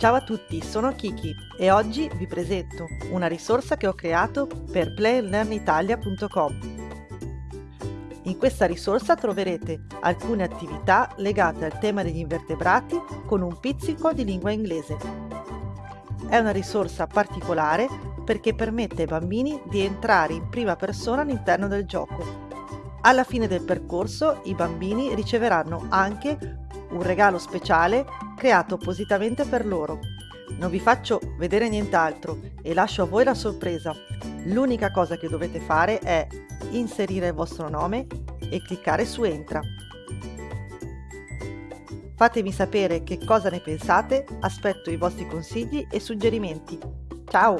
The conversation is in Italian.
Ciao a tutti, sono Kiki e oggi vi presento una risorsa che ho creato per playlearnitalia.com. In questa risorsa troverete alcune attività legate al tema degli invertebrati con un pizzico di lingua inglese. È una risorsa particolare perché permette ai bambini di entrare in prima persona all'interno del gioco. Alla fine del percorso i bambini riceveranno anche un regalo speciale creato appositamente per loro. Non vi faccio vedere nient'altro e lascio a voi la sorpresa. L'unica cosa che dovete fare è inserire il vostro nome e cliccare su Entra. Fatemi sapere che cosa ne pensate, aspetto i vostri consigli e suggerimenti. Ciao!